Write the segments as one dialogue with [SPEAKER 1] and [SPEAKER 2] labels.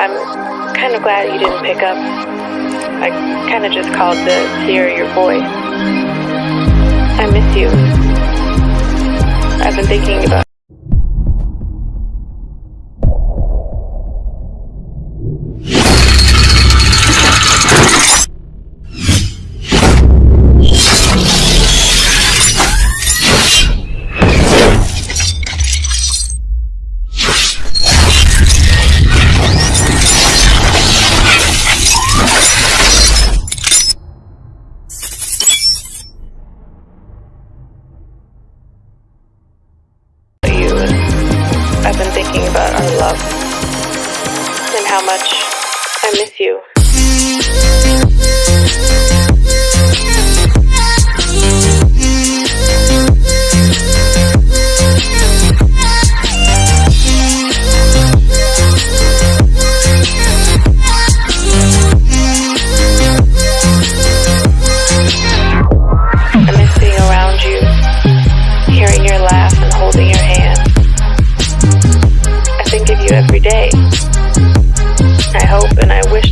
[SPEAKER 1] I'm kind of glad you didn't pick up. I kind of just called to hear your voice. I miss you. I've been thinking about.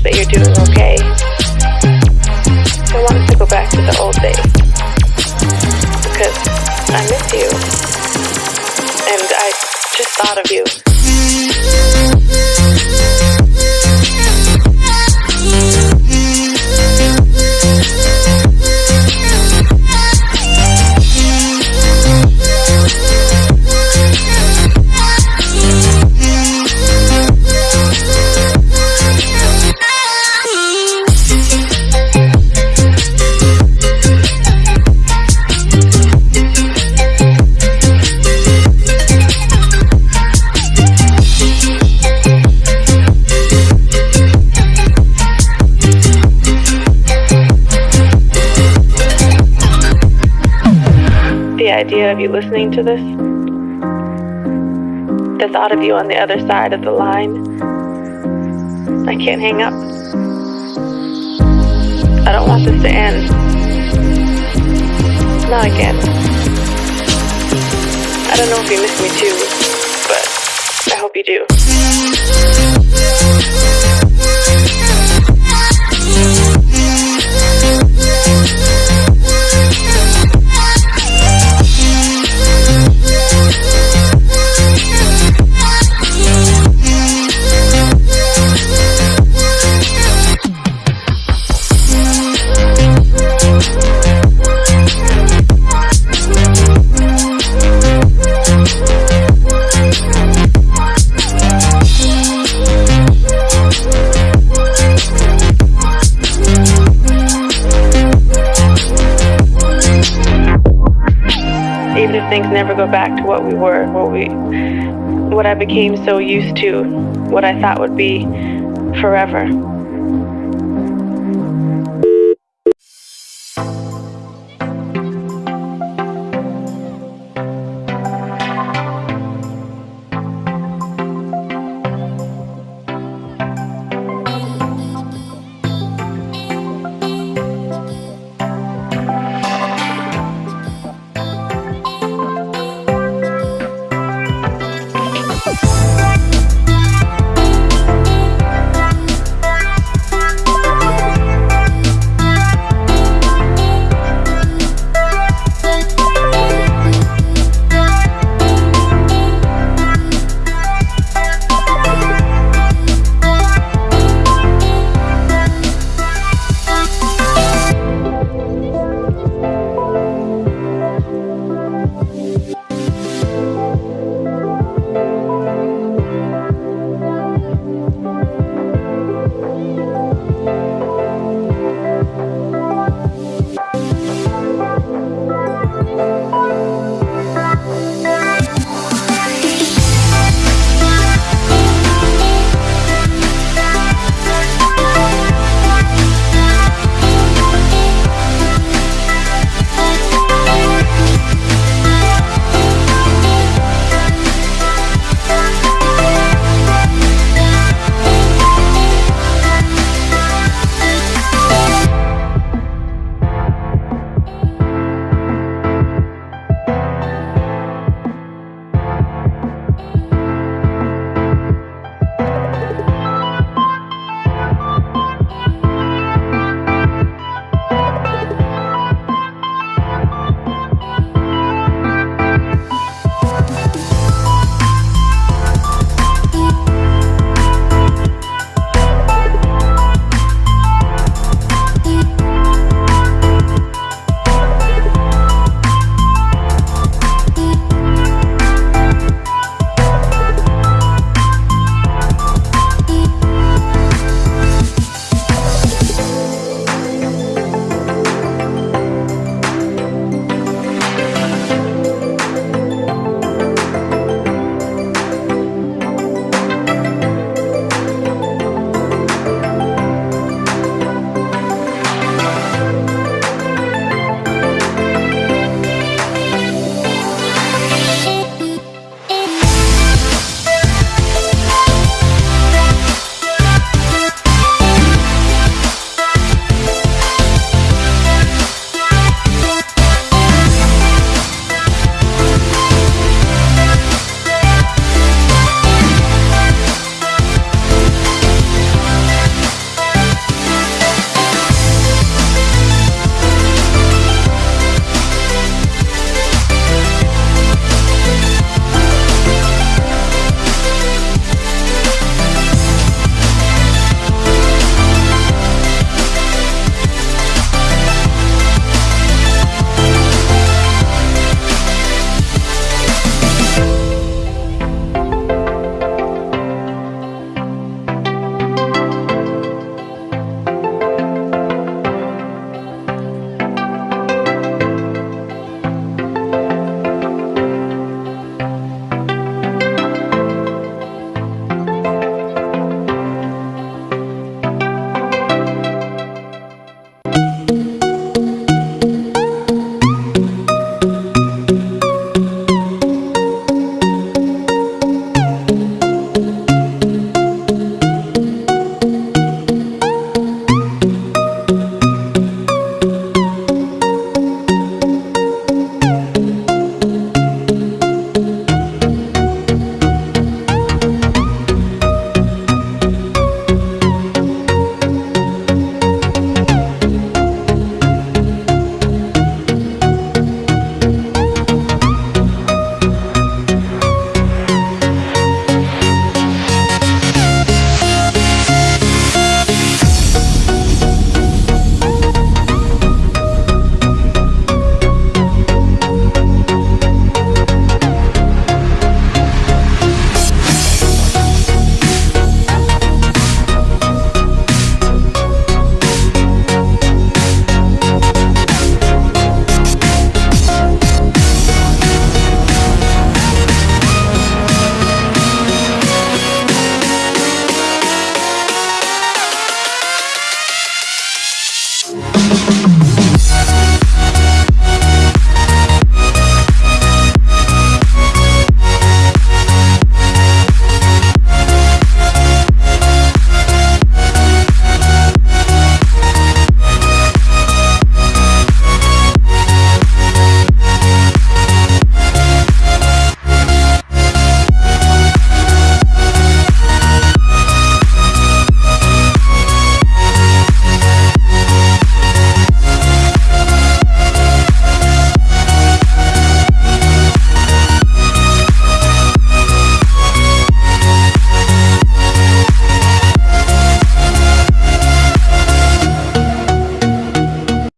[SPEAKER 1] That you're doing okay. I want us to go back to the old days. Because I miss you. And I just thought of you. Idea of you listening to this, the thought of you on the other side of the line, I can't hang up. I don't want this to end. Not again. I don't know if you miss me too, but I hope you do. Things never go back to what we were, what we what I became so used to, what I thought would be forever.